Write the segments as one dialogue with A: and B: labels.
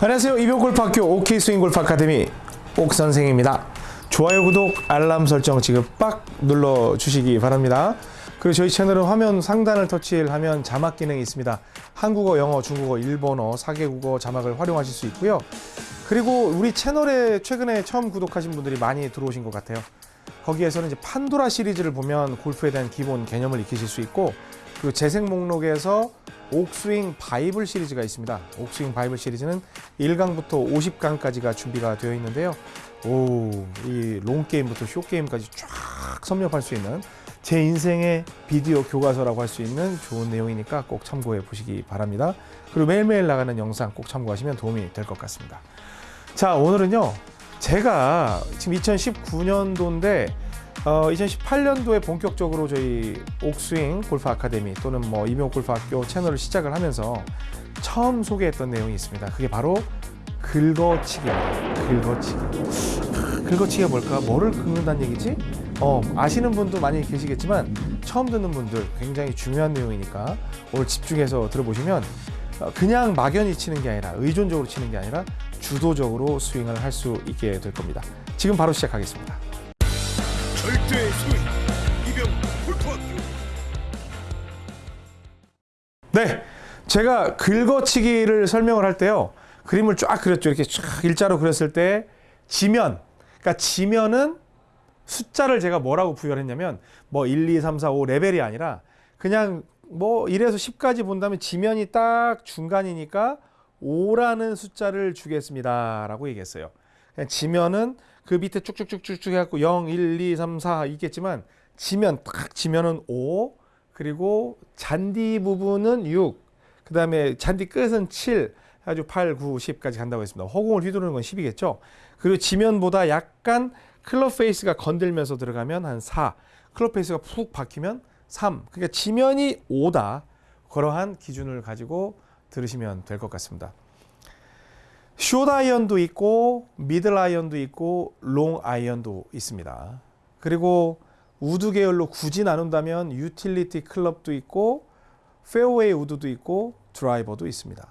A: 안녕하세요. 이병골프학교 OK스윙골프 아카데미 옥선생입니다. 좋아요, 구독, 알람 설정 지금 빡 눌러주시기 바랍니다. 그리고 저희 채널은 화면 상단을 터치하면 자막 기능이 있습니다. 한국어, 영어, 중국어, 일본어, 4개국어 자막을 활용하실 수 있고요. 그리고 우리 채널에 최근에 처음 구독하신 분들이 많이 들어오신 것 같아요. 거기에서는 이제 판도라 시리즈를 보면 골프에 대한 기본 개념을 익히실 수 있고 그리고 재생 목록에서 옥스윙 바이블 시리즈가 있습니다. 옥스윙 바이블 시리즈는 1강부터 50강까지가 준비가 되어 있는데요. 오, 이 롱게임부터 숏게임까지 쫙 섭렵할 수 있는 제 인생의 비디오 교과서라고 할 수 있는 좋은 내용이니까 꼭 참고해 보시기 바랍니다. 그리고 매일매일 나가는 영상 꼭 참고하시면 도움이 될 것 같습니다. 자, 오늘은요. 제가 지금 2019년도인데 어, 2018년도에 본격적으로 저희 옥스윙 골프 아카데미 또는 뭐 이명 골프 학교 채널을 시작을 하면서 처음 소개했던 내용이 있습니다. 그게 바로 긁어치기입니다. 긁어치기. 긁어치기가 뭘까? 뭐를 긁는다는 얘기지? 어, 아시는 분도 많이 계시겠지만 처음 듣는 분들 굉장히 중요한 내용이니까 오늘 집중해서 들어보시면 어, 그냥 막연히 치는 게 아니라 의존적으로 치는 게 아니라 주도적으로 스윙을 할 수 있게 될 겁니다. 지금 바로 시작하겠습니다.
B: 절대 스윙 이병 골프학교
A: 네, 제가 긁어치기를 설명을 할 때요. 그림을 쫙 그렸죠. 이렇게 쫙 일자로 그렸을 때 지면, 그러니까 지면은 숫자를 제가 뭐라고 부여했냐면 뭐 1, 2, 3, 4, 5 레벨이 아니라 그냥 뭐 1에서 10까지 본다면 지면이 딱 중간이니까 5라는 숫자를 주겠습니다 라고 얘기했어요. 그냥 지면은 그 밑에 쭉쭉쭉쭉쭉 해갖고 0, 1, 2, 3, 4 있겠지만 지면 딱 지면은 5 그리고 잔디 부분은 6 그 다음에 잔디 끝은 7 아주 8, 9, 10까지 간다고 했습니다. 허공을 휘두르는 건 10이겠죠. 그리고 지면보다 약간 클럽 페이스가 건들면서 들어가면 한 4, 클럽 페이스가 푹 박히면 3. 그러니까 지면이 5다. 그러한 기준을 가지고 들으시면 될 것 같습니다. 숏 아이언도 있고 미들 아이언도 있고 롱 아이언도 있습니다. 그리고 우드 계열로 굳이 나눈다면 유틸리티 클럽도 있고 페어웨이 우드도 있고 드라이버도 있습니다.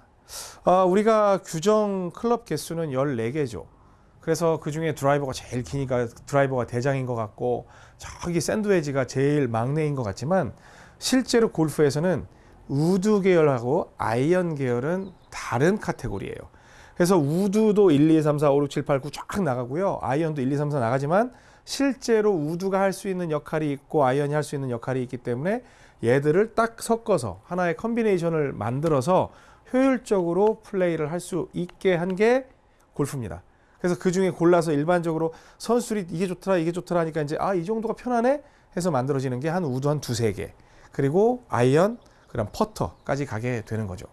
A: 아, 우리가 규정 클럽 개수는 14개죠. 그래서 그 중에 드라이버가 제일 기니까 드라이버가 대장인 것 같고 저기 샌드웨지가 제일 막내인 것 같지만 실제로 골프에서는 우드 계열하고 아이언 계열은 다른 카테고리예요. 그래서 우드도 1, 2, 3, 4, 5, 6, 7, 8, 9 쫙 나가고요. 아이언도 1, 2, 3, 4 나가지만 실제로 우드가 할 수 있는 역할이 있고 아이언이 할 수 있는 역할이 있기 때문에 얘들을 딱 섞어서 하나의 콤비네이션을 만들어서 효율적으로 플레이를 할 수 있게 한 게 골프입니다. 그래서 그 중에 골라서 일반적으로 선수들이 이게 좋더라 이게 좋더라 하니까 이제 아 이 정도가 편하네 해서 만들어지는 게 한 우드 한 두세 개 그리고 아이언 그다음 퍼터까지 가게 되는 거죠.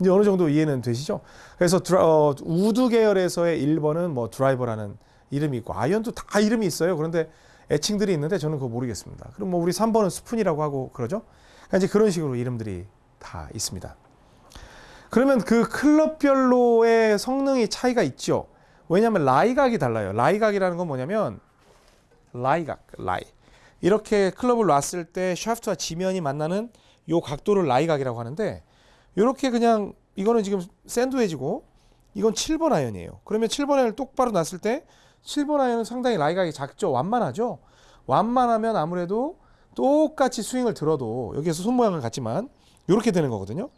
A: 이제 어느 정도 이해는 되시죠? 그래서 드라, 어, 우드 계열에서의 1번은 뭐 드라이버라는 이름이 있고 아이언도 다 이름이 있어요. 그런데 애칭들이 있는데 저는 그거 모르겠습니다. 그럼 뭐 우리 3번은 스푼이라고 하고 그러죠? 그러니까 이제 그런 식으로 이름들이 다 있습니다. 그러면 그 클럽별로의 성능이 차이가 있죠. 왜냐하면 라이각이 달라요. 라이각이라는 건 뭐냐면 라이각, 라이. 이렇게 클럽을 놨을 때 샤프트와 지면이 만나는 요 각도를 라이각이라고 하는데 이렇게 그냥 이거는 지금 샌드웨지고 이건 7번 아이언이에요. 그러면 7번 아이언을 똑바로 놨을 때 7번 아이언은 상당히 라이각이 작죠. 완만하죠. 완만하면 아무래도 똑같이 스윙을 들어도 여기에서 손 모양은 같지만 이렇게 되는 거거든요.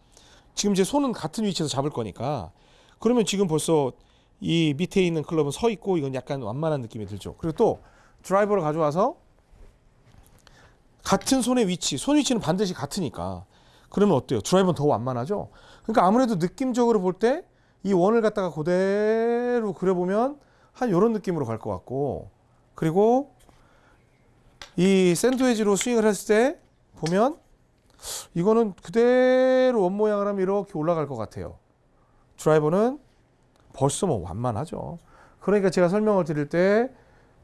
A: 지금 제 손은 같은 위치에서 잡을 거니까 그러면 지금 벌써 이 밑에 있는 클럽은 서 있고 이건 약간 완만한 느낌이 들죠. 그리고 또 드라이버를 가져와서 같은 손의 위치, 손 위치는 반드시 같으니까 그러면 어때요? 드라이버는 더 완만하죠. 그러니까 아무래도 느낌적으로 볼 때 이 원을 갖다가 그대로 그려보면 한 이런 느낌으로 갈 것 같고 그리고 이 샌드웨지로 스윙을 했을 때 보면 이거는 그대로 원 모양을 하면 이렇게 올라갈 것 같아요. 드라이버는 벌써 뭐 완만하죠. 그러니까 제가 설명을 드릴 때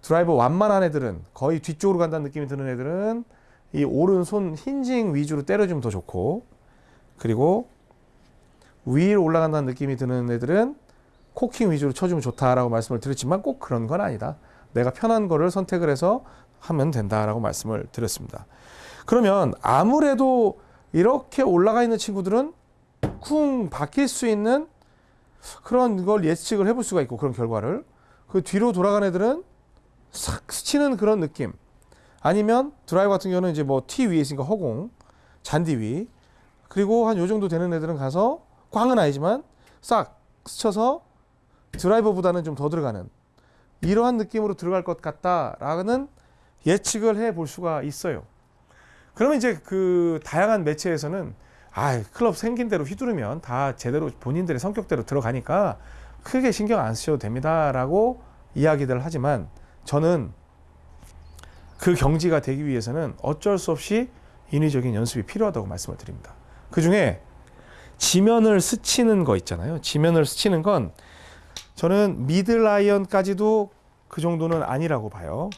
A: 드라이버 완만한 애들은 거의 뒤쪽으로 간다는 느낌이 드는 애들은 이 오른손 힌징 위주로 때려주면 더 좋고 그리고 위로 올라간다는 느낌이 드는 애들은 코킹 위주로 쳐주면 좋다라고 말씀을 드렸지만 꼭 그런 건 아니다. 내가 편한 거를 선택을 해서 하면 된다라고 말씀을 드렸습니다. 그러면 아무래도 이렇게 올라가 있는 친구들은 쿵 박힐 수 있는 그런 걸 예측을 해볼 수가 있고 그런 결과를 그 뒤로 돌아간 애들은 싹 스치는 그런 느낌 아니면 드라이버 같은 경우는 이제 뭐 티 위에 있으니까 허공 잔디 위 그리고 한 요 정도 되는 애들은 가서 꽝은 아니지만 싹 스쳐서 드라이버보다는 좀 더 들어가는 이러한 느낌으로 들어갈 것 같다라는 예측을 해 볼 수가 있어요. 그러면 이제 그 다양한 매체에서는 아 클럽 생긴 대로 휘두르면 다 제대로 본인들의 성격대로 들어가니까 크게 신경 안 쓰셔도 됩니다라고 이야기들 하지만 저는 그 경지가 되기 위해서는 어쩔 수 없이 인위적인 연습이 필요하다고 말씀을 드립니다. 그 중에 지면을 스치는 거 있잖아요. 지면을 스치는 건 저는 미들 아이언까지도 그 정도는 아니라고 봐요.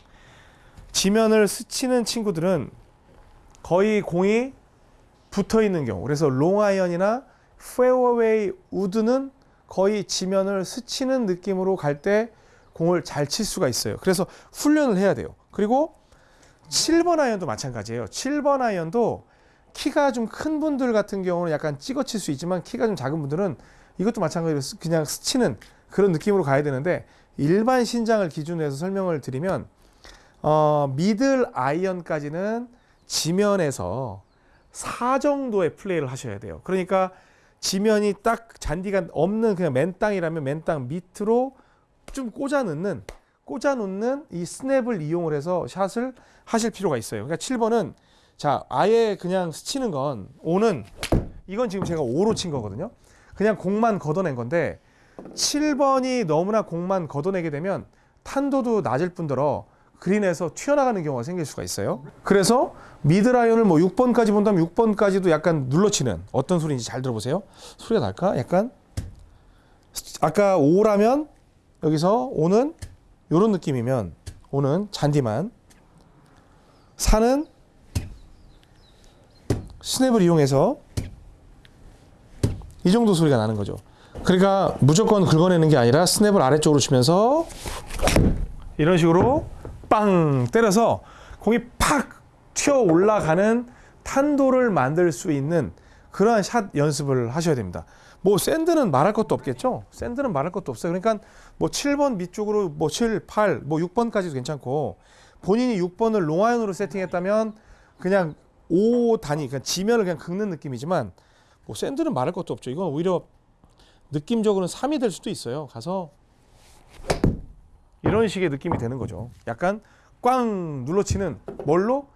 A: 지면을 스치는 친구들은 거의 공이 붙어 있는 경우. 그래서 롱 아이언이나 페어웨이 우드는 거의 지면을 스치는 느낌으로 갈 때 공을 잘 칠 수가 있어요. 그래서 훈련을 해야 돼요. 그리고 7번 아이언도 마찬가지예요. 7번 아이언도 키가 좀 큰 분들 같은 경우는 약간 찍어 칠 수 있지만 키가 좀 작은 분들은 이것도 마찬가지로 스- 그냥 스치는 그런 느낌으로 가야 되는데 일반 신장을 기준으로 해서 설명을 드리면 어, 미들 아이언까지는 지면에서 4 정도의 플레이를 하셔야 돼요. 그러니까 지면이 딱 잔디가 없는 그냥 맨 땅이라면 맨땅 밑으로 좀 꽂아 넣는 꽂아 놓는 이 스냅을 이용을 해서 샷을 하실 필요가 있어요. 그러니까 7번은 자, 아예 그냥 스치는 건 5는 이건 지금 제가 5로 친 거거든요. 그냥 공만 걷어낸 건데 7번이 너무나 공만 걷어내게 되면 탄도도 낮을 뿐더러 그린에서 튀어나가는 경우가 생길 수가 있어요. 그래서 미드라이언을 뭐 6번까지 본다면 6번까지도 약간 눌러치는 어떤 소리인지 잘 들어보세요. 소리가 날까? 약간 아까 5라면 여기서 5는 이런 느낌이면 5는 잔디만 4는 스냅을 이용해서 이 정도 소리가 나는 거죠. 그러니까 무조건 긁어내는 게 아니라 스냅을 아래쪽으로 치면서 이런 식으로 빵 때려서 공이 팍 튀어 올라가는 탄도를 만들 수 있는 그러한 샷 연습을 하셔야 됩니다. 뭐 샌드는 말할 것도 없겠죠. 샌드는 말할 것도 없어요. 그러니까 뭐 7번 밑쪽으로 뭐 7, 8, 뭐 6번까지도 괜찮고 본인이 6번을 롱아이언으로 세팅했다면 그냥 5 단위, 그냥 지면을 그냥 긁는 느낌이지만 뭐 샌드는 말할 것도 없죠. 이건 오히려 느낌적으로는 3이 될 수도 있어요. 가서 이런 식의 느낌이 되는 거죠. 약간 꽝 눌러치는 뭘로?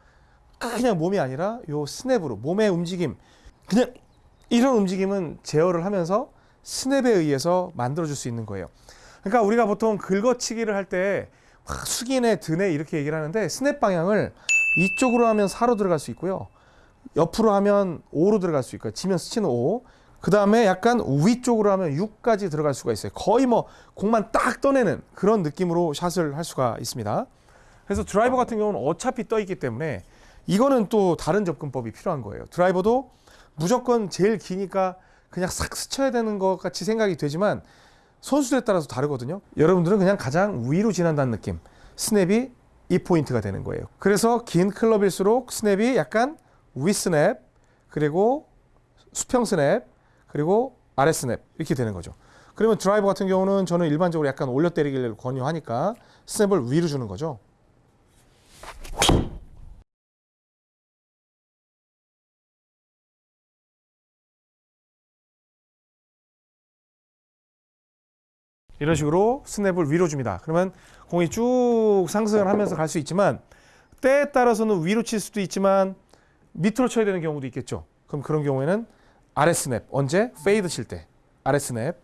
A: 그냥 몸이 아니라 요 스냅으로 몸의 움직임 그냥 이런 움직임은 제어를 하면서 스냅에 의해서 만들어줄 수 있는 거예요. 그러니까 우리가 보통 긁어치기를 할 때 숙이네 드네 이렇게 얘기를 하는데 스냅 방향을 이쪽으로 하면 4로 들어갈 수 있고요. 옆으로 하면 5로 들어갈 수 있고요. 지면 스치는 5. 그 다음에 약간 위쪽으로 하면 6까지 들어갈 수가 있어요. 거의 뭐 공만 딱 떠내는 그런 느낌으로 샷을 할 수가 있습니다. 그래서 드라이버 같은 경우는 어차피 떠 있기 때문에 이거는 또 다른 접근법이 필요한 거예요. 드라이버도 무조건 제일 기니까 그냥 싹 스쳐야 되는 것 같이 생각이 되지만 선수들에 따라서 다르거든요. 여러분들은 그냥 가장 위로 지난다는 느낌. 스냅이 이 포인트가 되는 거예요. 그래서 긴 클럽일수록 스냅이 약간 위 스냅, 그리고 수평 스냅, 그리고 아래 스냅 이렇게 되는 거죠. 그러면 드라이버 같은 경우는 저는 일반적으로 약간 올려 때리기를 권유하니까 스냅을 위로 주는 거죠. 이런 식으로 스냅을 위로 줍니다. 그러면 공이 쭉 상승을 하면서 갈 수 있지만 때에 따라서는 위로 칠 수도 있지만 밑으로 쳐야 되는 경우도 있겠죠. 그럼 그런 경우에는 아래 스냅 언제 페이드 칠 때 아래 스냅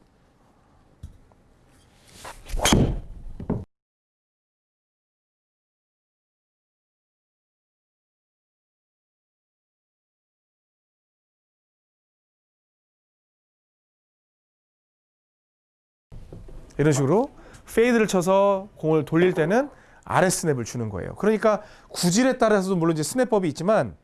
A: 이런 식으로 페이드를 쳐서 공을 돌릴 때는 아래 스냅을 주는 거예요. 그러니까 구질에 따라서도 물론 이제 스냅법이 있지만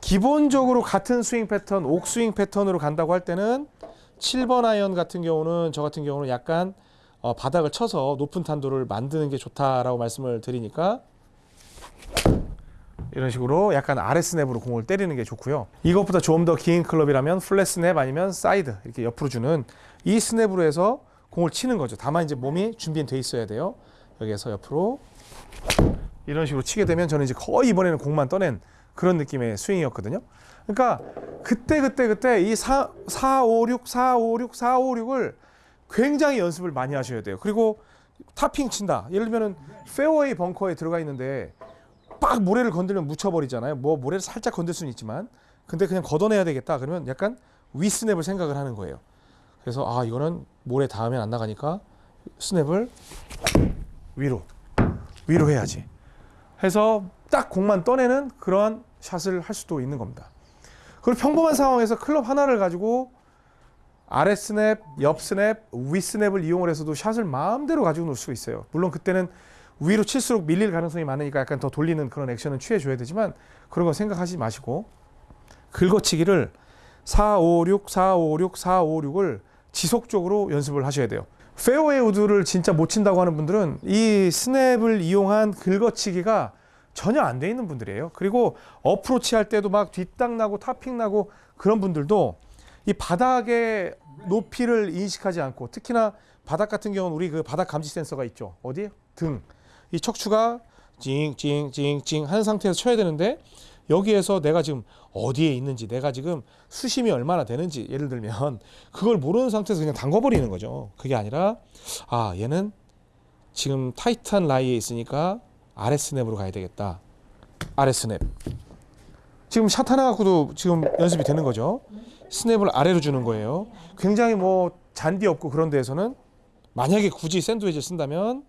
A: 기본적으로 같은 스윙 패턴, 옥스윙 패턴으로 간다고 할 때는 7번 아이언 같은 경우는 저 같은 경우는 약간 어, 바닥을 쳐서 높은 탄도를 만드는 게 좋다라고 말씀을 드리니까 이런 식으로 약간 아래 스냅으로 공을 때리는 게 좋고요. 이것보다 좀 더 긴 클럽이라면 플랫 스냅 아니면 사이드 이렇게 옆으로 주는 이 스냅으로 해서 공을 치는 거죠. 다만 이제 몸이 준비돼 있어야 돼요. 여기에서 옆으로 이런 식으로 치게 되면 저는 이제 거의 이번에는 공만 떠낸 그런 느낌의 스윙이었거든요. 그러니까 그때 그때 그때 이 4, 4 5 6 4 5 6 4 5 6을 굉장히 연습을 많이 하셔야 돼요. 그리고 타핑 친다. 예를 들면 은 페어웨이 벙커에 들어가 있는데 빡 모래를 건들면 묻혀버리잖아요. 뭐 모래를 살짝 건들 수는 있지만 근데 그냥 걷어내야 되겠다. 그러면 약간 윗스냅을 생각을 하는 거예요. 그래서 아 이거는 모래 닿으면 안 나가니까 스냅을 위로 위로 해야지. 해서 딱 공만 떠내는 그런 샷을 할 수도 있는 겁니다. 그리고 평범한 상황에서 클럽 하나를 가지고 아래 스냅, 옆 스냅, 위 스냅을 이용을 해서도 샷을 마음대로 가지고 놀 수가 있어요. 물론 그때는 위로 칠수록 밀릴 가능성이 많으니까 약간 더 돌리는 그런 액션은 취해줘야 되지만 그런 거 생각하지 마시고 긁어치기를 4, 5, 6, 4, 5, 6, 4, 5, 6을 지속적으로 연습을 하셔야 돼요. 페어웨이 우드를 진짜 못 친다고 하는 분들은 이 스냅을 이용한 긁어치기가 전혀 안 돼 있는 분들이에요. 그리고 어프로치 할 때도 막 뒷땅 나고 타핑 나고 그런 분들도 이 바닥의 높이를 인식하지 않고 특히나 바닥 같은 경우는 우리 그 바닥 감지 센서가 있죠. 어디? 등. 이 척추가 찡찡찡찡 하는 상태에서 쳐야 되는데 여기에서 내가 지금 어디에 있는지 내가 지금 수심이 얼마나 되는지 예를 들면 그걸 모르는 상태에서 그냥 담궈버리는 거죠. 그게 아니라 아 얘는 지금 타이트한 라이에 있으니까 아래 스냅으로 가야 되겠다. 아래 스냅. 지금 샷 하나 갖고도 지금 연습이 되는 거죠. 스냅을 아래로 주는 거예요. 굉장히 뭐 잔디 없고 그런 데에서는 만약에 굳이 샌드위치를 쓴다면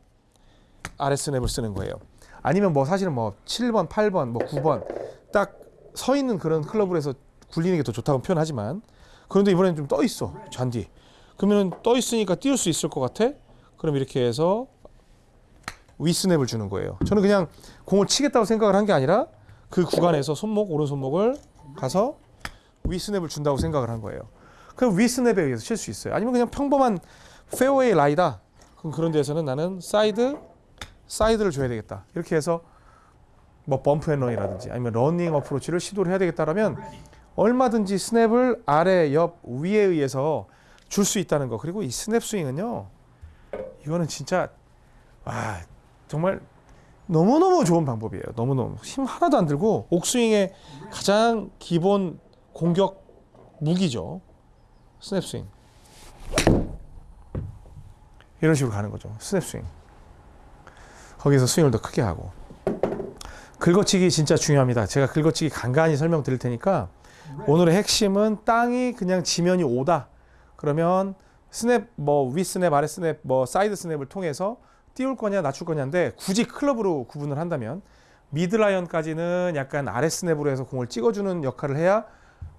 A: 아래 스냅을 쓰는 거예요. 아니면 뭐 사실은 뭐 7번, 8번, 뭐 9번 딱 서 있는 그런 클럽을 해서 굴리는 게 더 좋다고 표현하지만 그런데 이번에는 좀 떠 있어 잔디. 그러면 떠 있으니까 띄울 수 있을 것 같아? 그럼 이렇게 해서 위 스냅을 주는 거예요. 저는 그냥 공을 치겠다고 생각을 한 게 아니라 그 구간에서 손목 오른손목을 가서 위 스냅을 준다고 생각을 한 거예요. 그럼 위 스냅에 의해서 칠 수 있어요. 아니면 그냥 평범한 페어웨이 라이다. 그럼 그런 데서는 나는 사이드 사이드를 줘야 되겠다. 이렇게 해서 뭐 bump and run이라든지 아니면 러닝 어프로치를 시도를 해야 되겠다라면 얼마든지 스냅을 아래, 옆, 위에 의해서 줄 수 있다는 거. 그리고 이 스냅 스윙은요. 이거는 진짜 와 정말 너무너무 좋은 방법이에요. 너무너무 힘 하나도 안 들고 옥스윙의 가장 기본 공격 무기죠. 스냅 스윙. 이런 식으로 가는 거죠. 스냅 스윙. 거기서 스윙을 더 크게 하고. 긁어치기 진짜 중요합니다. 제가 긁어치기 간간히 설명드릴 테니까 오늘의 핵심은 땅이 그냥 지면이 오다. 그러면 스냅 뭐 위 스냅 아래 스냅 뭐 사이드 스냅을 통해서 띄울 거냐 낮출 거냐인데 굳이 클럽으로 구분을 한다면 mid 아이언까지는 약간 아래 스냅으로 해서 공을 찍어주는 역할을 해야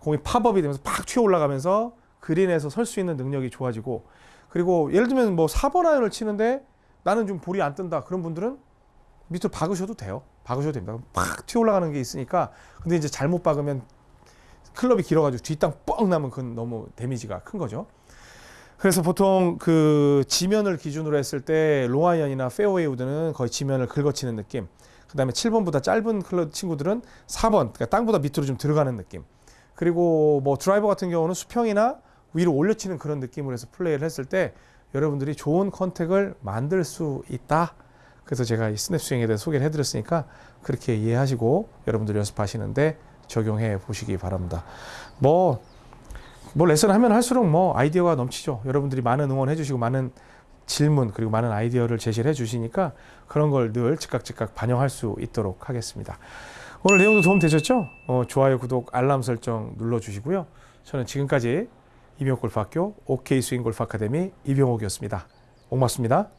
A: 공이 팝업이 되면서 팍 튀어 올라가면서 그린에서 설 수 있는 능력이 좋아지고 그리고 예를 들면 뭐 4번 아이언을 치는데 나는 좀 볼이 안 뜬다. 그런 분들은 밑으로 박으셔도 돼요. 박으셔도 됩니다. 팍 튀어 올라가는 게 있으니까. 근데 이제 잘못 박으면 클럽이 길어가지고 뒷땅 뻥 나면 그건 너무 damage가 큰 거죠. 그래서 보통 그 지면을 기준으로 했을 때 롱아이언이나 페어웨이 우드는 거의 지면을 긁어치는 느낌. 그 다음에 7번보다 짧은 클럽 친구들은 4번, 그러니까 땅보다 밑으로 좀 들어가는 느낌. 그리고 뭐 드라이버 같은 경우는 수평이나 위로 올려치는 그런 느낌으로 해서 플레이를 했을 때 여러분들이 좋은 contact을 만들 수 있다. 그래서 제가 이 스냅 스윙에 대해 소개를 해드렸으니까 그렇게 이해하시고 여러분들이 연습하시는데 적용해 보시기 바랍니다. 뭐 뭐 레슨 하면 할수록 뭐 아이디어가 넘치죠. 여러분들이 많은 응원해 주시고 많은 질문 그리고 많은 아이디어를 제시를 해 주시니까 그런 걸 늘 즉각 즉각 반영할 수 있도록 하겠습니다. 오늘 내용도 도움 되셨죠? 어, 좋아요, 구독, 알람 설정 눌러 주시고요. 저는 지금까지 이병옥 골프학교 OK 스윙 골프 아카데미 이병옥이었습니다. 고맙습니다.